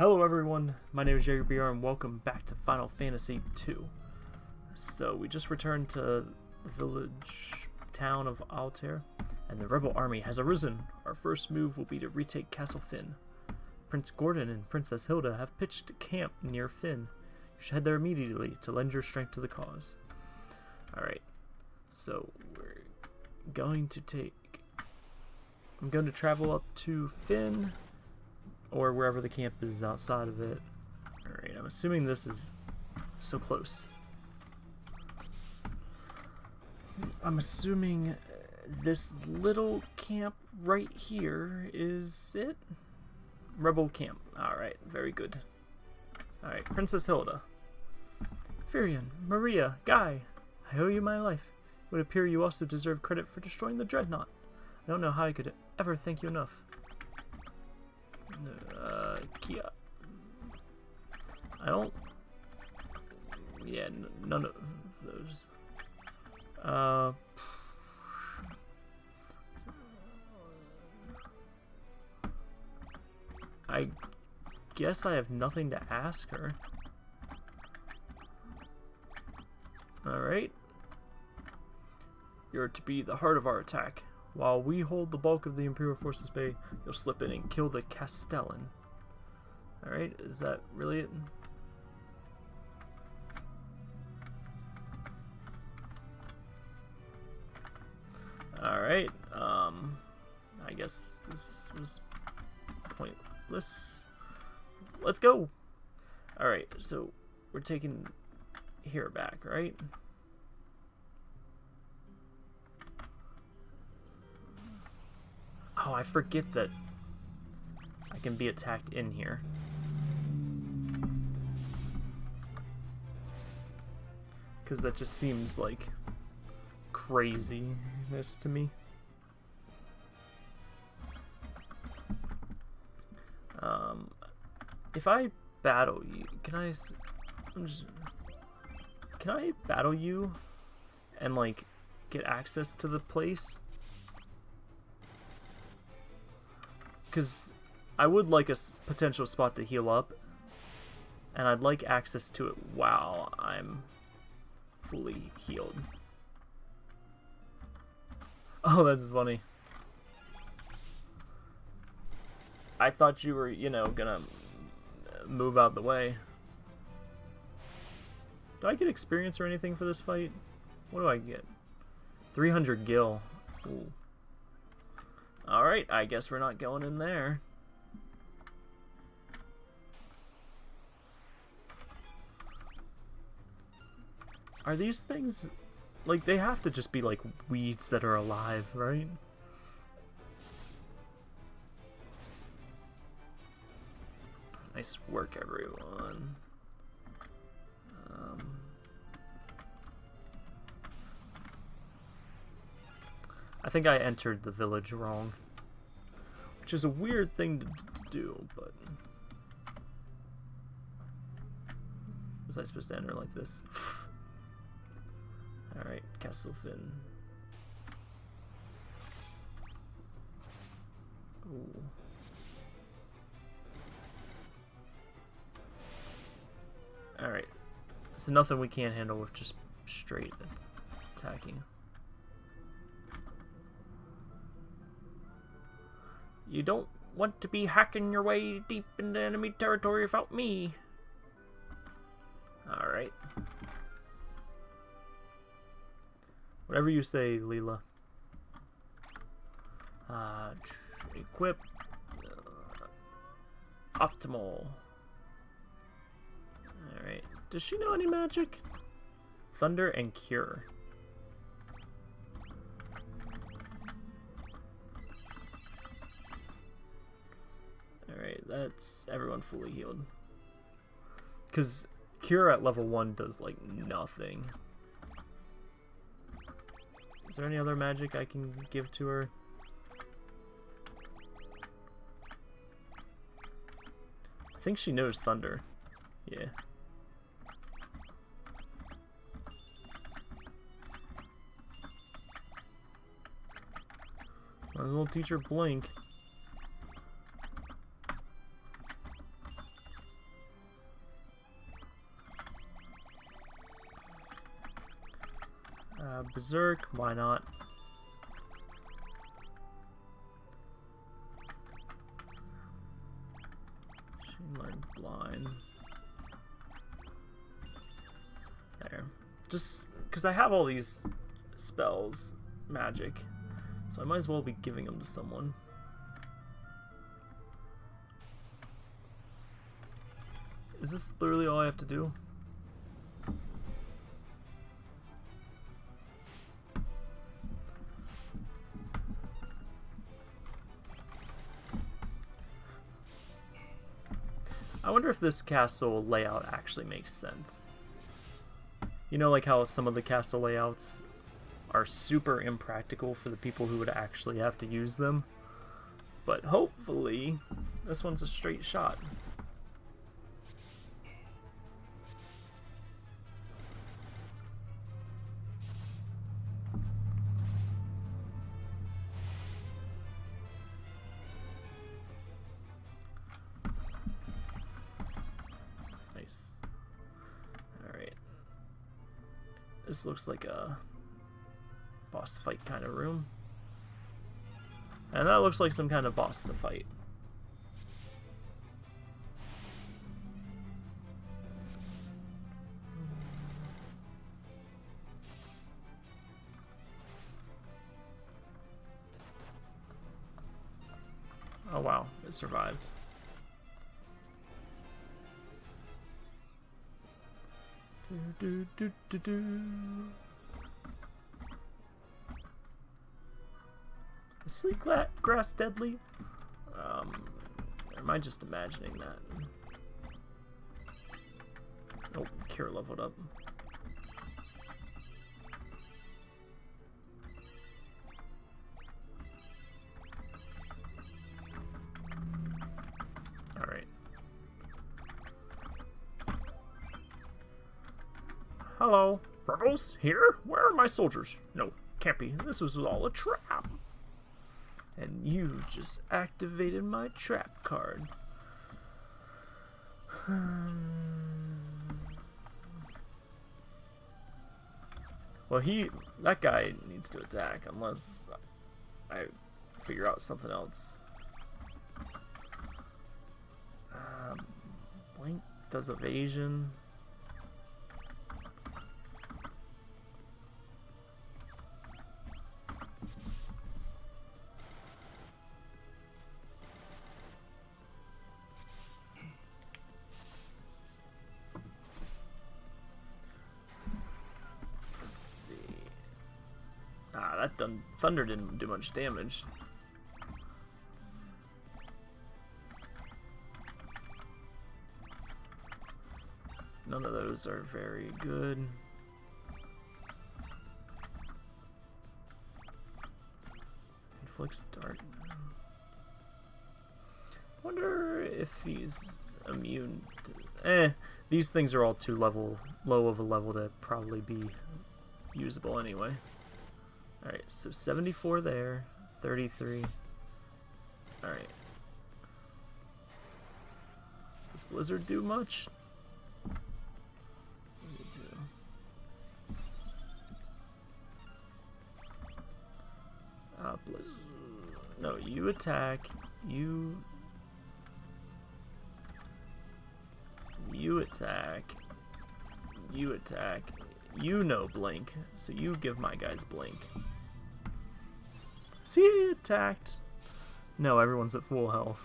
Hello everyone, my name is JagerBR and welcome back to Final Fantasy II. So we just returned to the village town of Altair, and the rebel army has arisen. Our first move will be to retake Castle Fynn. Prince Gordon and Princess Hilda have pitched camp near Fynn. You should head there immediately to lend your strength to the cause. Alright, so we're going to take... I'm going to travel up to Fynn or wherever the camp is outside of it. Alright, I'm assuming this is so close. I'm assuming this little camp right here is it? Rebel camp. Alright, very good. Alright, Princess Hilda. Firion, Maria, Guy, I owe you my life. It would appear you also deserve credit for destroying the Dreadnought. I don't know how I could ever thank you enough. Uh, Kia. I don't. Yeah, none of those. Uh. I guess I have nothing to ask her. Alright. You're to be the heart of our attack. While we hold the bulk of the Imperial Forces Bay, you'll slip in and kill the Castellan. Alright, is that really it? Alright, um, I guess this was pointless. Let's go! Alright, so we're taking here back, right? Oh, I forget that I can be attacked in here. Because that just seems like craziness to me. Um, if I battle you, can I? Just, can I battle you and like get access to the place? Because I would like a potential spot to heal up, and I'd like access to it while I'm fully healed. Oh, that's funny. I thought you were, you know, gonna move out the way. Do I get experience or anything for this fight? What do I get? 300 gil. Ooh. Alright, I guess we're not going in there. Are these things... Like, they have to just be, like, weeds that are alive, right? Nice work, everyone. I think I entered the village wrong. Which is a weird thing to, to do, but... Was I supposed to enter like this? Alright, Castle Fynn. Ooh. Alright. So nothing we can't handle with just straight attacking. You don't want to be hacking your way deep into enemy territory without me. Alright. Whatever you say, Leila. Uh, equip. Uh, optimal. Alright. Does she know any magic? Thunder and Cure. That's everyone fully healed. Because Cure at level 1 does, like, nothing. Is there any other magic I can give to her? I think she knows Thunder. Yeah. Might as well teach her Blink. Berserk, why not? She learned blind. There. Just because I have all these spells, magic, so I might as well be giving them to someone. Is this literally all I have to do? This castle layout actually makes sense. You know, like how some of the castle layouts are super impractical for the people who would actually have to use them. But hopefully, this one's a straight shot. This looks like a boss fight kind of room. And that looks like some kind of boss to fight. Oh wow, it survived. Do, do, do, do. Is sleek grass deadly? Um, or am I just imagining that? Oh, cure leveled up. Here? Where are my soldiers? No, can't be. This was all a trap. And you just activated my trap card. well, he... That guy needs to attack unless I figure out something else. Um, Blink does evasion. Thunder didn't do much damage. None of those are very good. Inflicts dart. Wonder if he's immune to... Eh, these things are all too level, low of a level to probably be usable anyway. Alright, so 74 there, 33. Alright. Does Blizzard do much? 72. Uh, Blizzard. No, you attack. You. You attack. You attack. You know blink, so you give my guys blink. See, he attacked. No, everyone's at full health.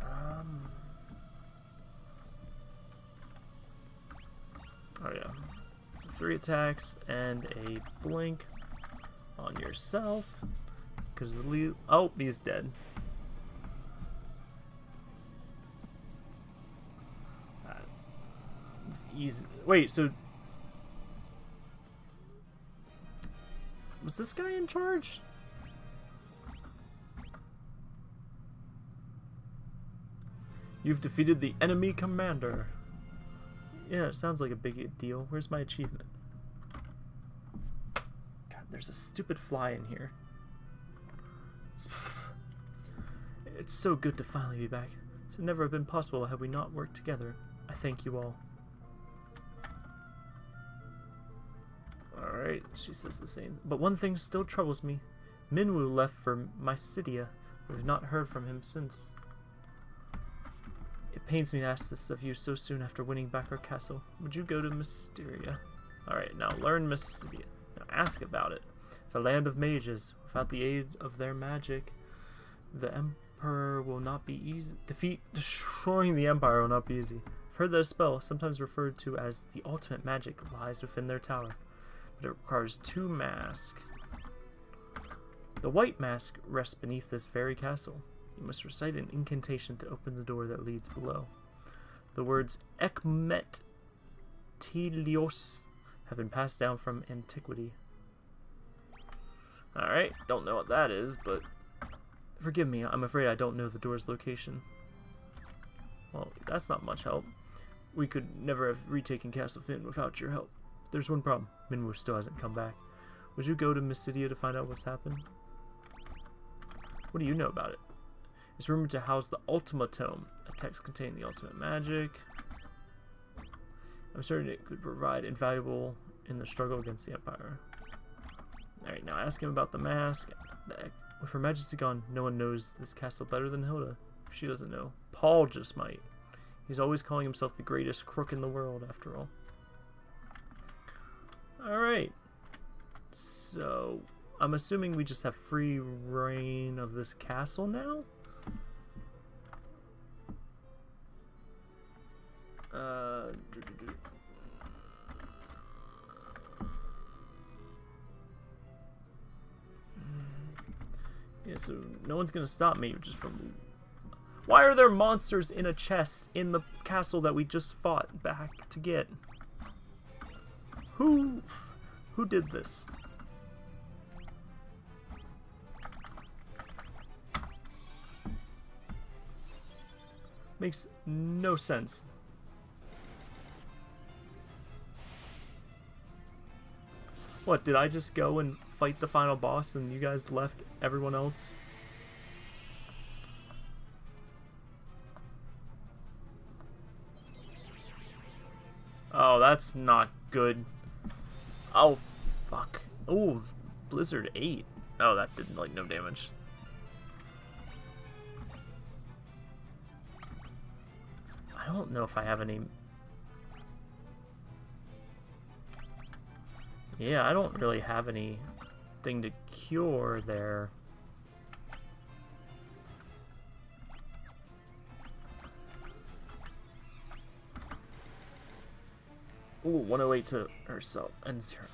Um. Oh yeah. So three attacks and a blink on yourself. Because lead. Oh, he's dead. Uh, easy. Wait, so. Was this guy in charge? You've defeated the enemy commander. Yeah, it sounds like a big deal. Where's my achievement? God, there's a stupid fly in here. It's so good to finally be back. It would never have been possible had we not worked together. I thank you all. Alright, she says the same. But one thing still troubles me. Minwu left for Mysidia. We've not heard from him since. It pains me to ask this of you so soon after winning back our castle. Would you go to Mysidia? Alright, now learn Mysidia. Now ask about it. It's a land of mages. Without the aid of their magic, the Emperor will not be easy. Defeat, destroying the Empire will not be easy. I've heard that a spell, sometimes referred to as the ultimate magic, lies within their tower. But it requires two masks. The white mask rests beneath this very castle. You must recite an incantation to open the door that leads below. The words Ekmet Teleos have been passed down from antiquity. Alright, don't know what that is, but forgive me, I'm afraid I don't know the door's location. Well, that's not much help. We could never have retaken Castle Fynn without your help. There's one problem. Minwu still hasn't come back. Would you go to Mysidia to find out what's happened? What do you know about it? It's rumored to house the Ultima Tome, a text containing the ultimate magic. I'm certain it could provide invaluable in the struggle against the Empire. Alright, now ask him about the mask. With Her Majesty gone, no one knows this castle better than Hilda. She doesn't know, Paul just might. He's always calling himself the greatest crook in the world, after all. Alright. So, I'm assuming we just have free reign of this castle now? Uh. Yeah, so no one's gonna stop me just from... Why are there monsters in a chest in the castle that we just fought back to get? Who... Who did this? Makes no sense. What, did I just go and fight the final boss and you guys left everyone else? Oh, that's not good. Oh, fuck. Oh, Blizzard 8. Oh, that did like no damage. I don't know if I have any Yeah, I don't really have anything to cure there. Ooh, 108 to herself and zero.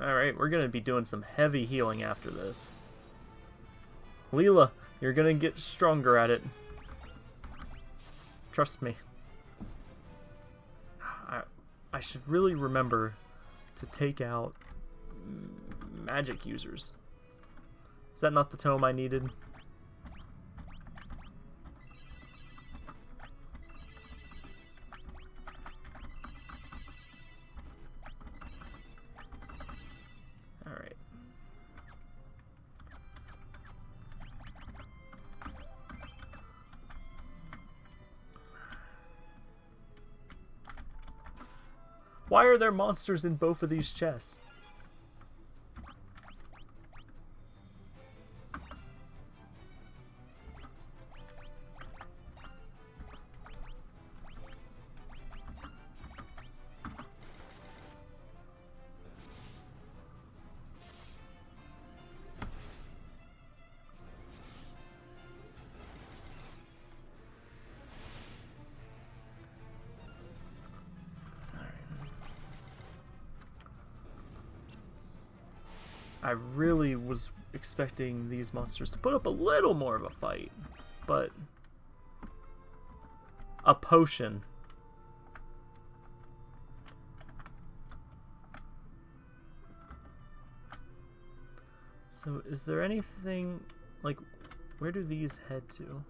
Alright, we're gonna be doing some heavy healing after this. Leila, you're gonna get stronger at it. Trust me. I, I should really remember to take out magic users. Is that not the tome I needed? Why are there monsters in both of these chests? I really was expecting these monsters to put up a little more of a fight, but a potion. So is there anything, like, where do these head to?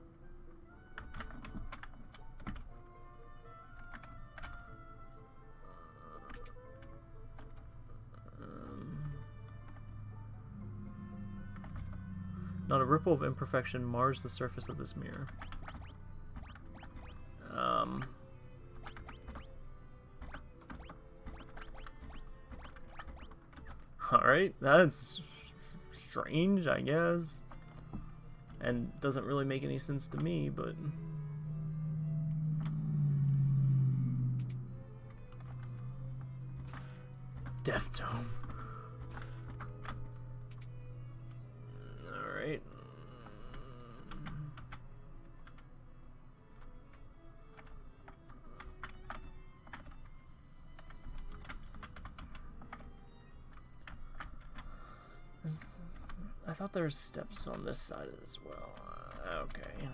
Not a ripple of imperfection mars the surface of this mirror. Um... Alright, that's strange, I guess. And doesn't really make any sense to me, but... Death Dome. Thought there were steps on this side as well. Uh, okay.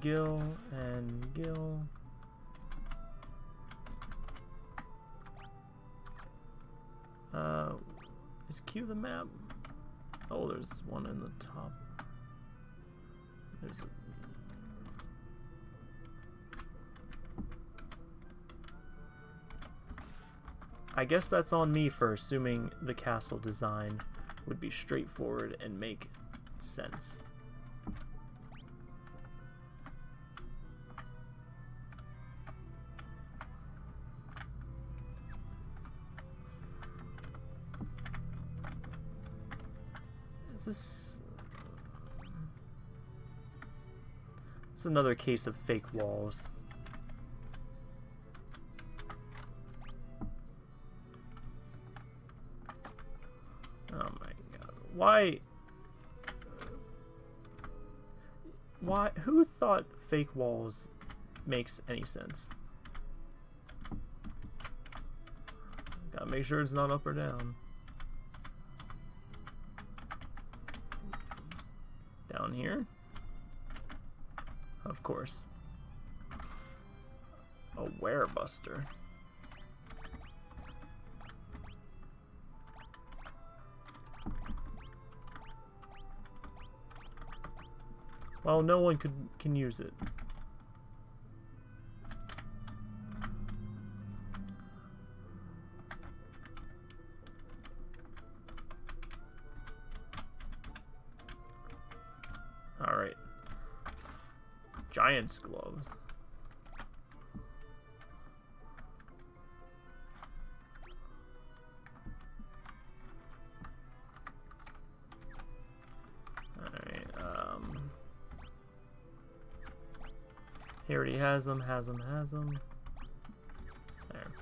Gil and Gil. Uh, is Q the map? Oh, there's one in the top. There's a... I guess that's on me for assuming the castle design would be straightforward and make sense. Is this... Uh, this is another case of fake walls. Why... Why... Who thought fake walls makes any sense? Gotta make sure it's not up or down. Down here? Of course. A werebuster. Well, no one could can use it. Alright. Giant's gloves. He already has them, has them, has them. There.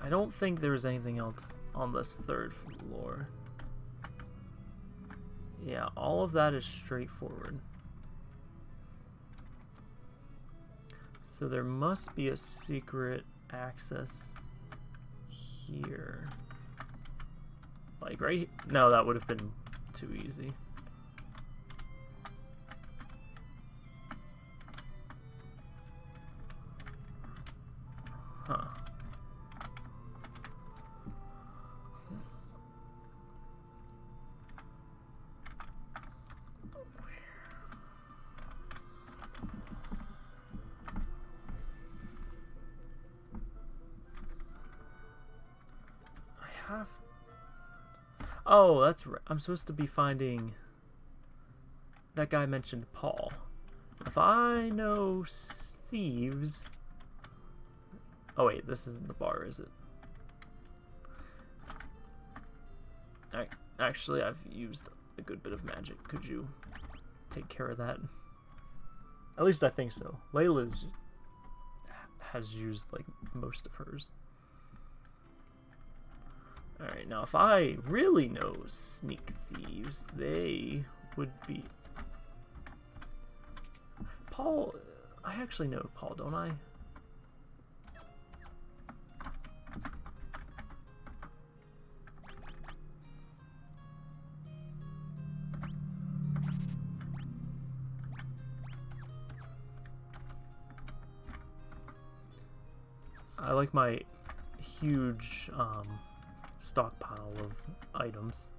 I don't think there's anything else on this third floor. Yeah, all of that is straightforward. So there must be a secret access here. Like right No, that would have been too easy. Oh, that's right. I'm supposed to be finding... That guy mentioned Paul. If I know thieves... Oh wait, this isn't the bar, is it? I, actually, I've used a good bit of magic. Could you take care of that? At least I think so. Leila's has used like most of hers. Alright, now if I really know sneak thieves, they would be... Paul... I actually know Paul, don't I? I like my huge um, stockpile of items.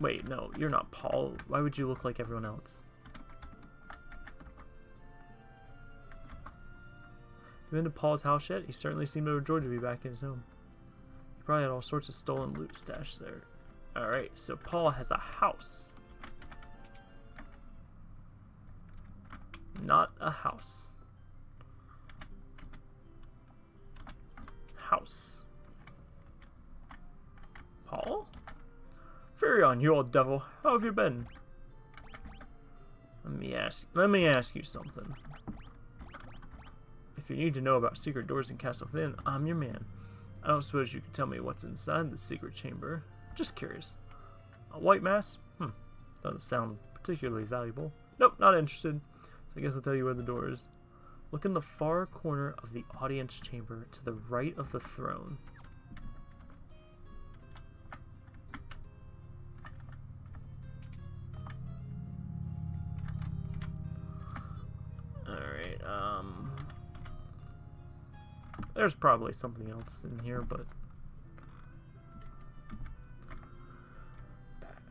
Wait, no, you're not Paul. Why would you look like everyone else? You been to Paul's house yet? He certainly seemed overjoyed to be back in his home. He probably had all sorts of stolen loot stashed there. Alright, so Paul has a house. Not a house. House. Paul? Firion, you old devil, how have you been? Let me ask let me ask you something. If you need to know about secret doors in Castle Fynn, I'm your man. I don't suppose you can tell me what's inside the secret chamber. Just curious. A white mass? Hmm. Doesn't sound particularly valuable. Nope, not interested. So I guess I'll tell you where the door is. Look in the far corner of the audience chamber to the right of the throne. There's probably something else in here, but...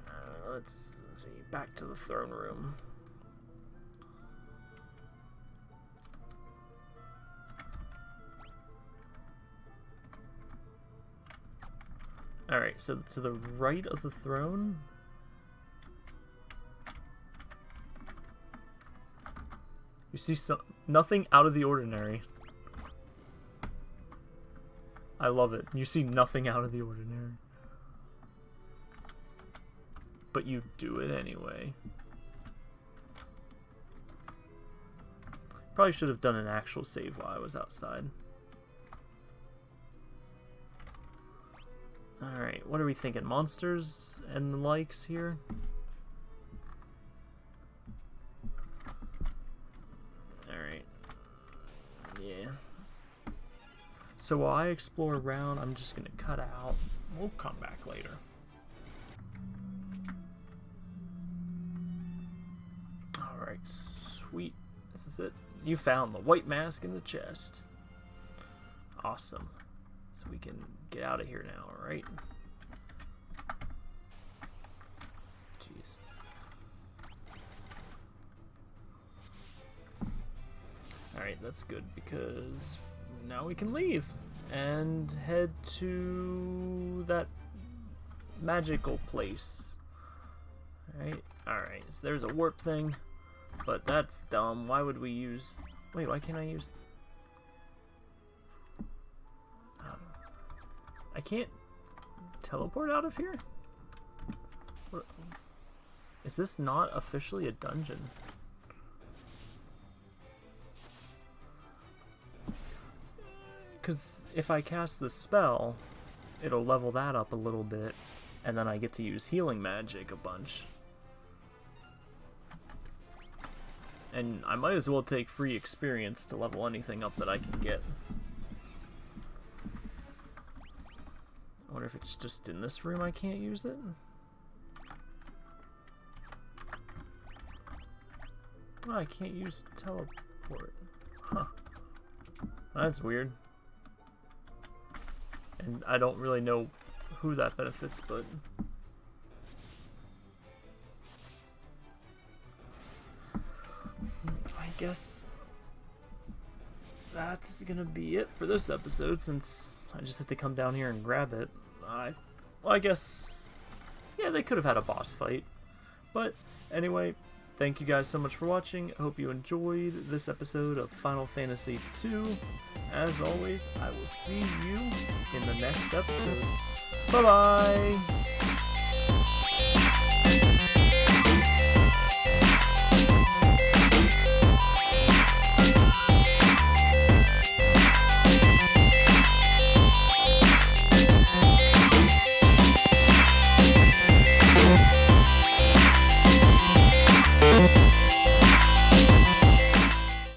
Uh, let's see, back to the throne room. Alright, so to the right of the throne... You see some, nothing out of the ordinary. I love it. You see nothing out of the ordinary. But you do it anyway. Probably should have done an actual save while I was outside. Alright, what are we thinking? Monsters and the likes here? So while I explore around, I'm just gonna cut out. We'll come back later. Alright, sweet. This is it. You found the white mask in the chest. Awesome. So we can get out of here now, alright? Jeez. Alright, that's good because now we can leave and head to that magical place. Alright, alright, so there's a warp thing, but that's dumb. Why would we use... Wait, why can't I use... Um, I can't teleport out of here? What? Is this not officially a dungeon? Because if I cast the spell, it'll level that up a little bit, and then I get to use healing magic a bunch. And I might as well take free experience to level anything up that I can get. I wonder if it's just in this room I can't use it? Oh, I can't use teleport. Huh. That's weird. And I don't really know who that benefits, but... I guess that's gonna be it for this episode, since I just had to come down here and grab it. I, well, I guess, yeah, they could have had a boss fight. But anyway, thank you guys so much for watching. I hope you enjoyed this episode of Final Fantasy II. As always, I will see you in the next episode. Bye-bye!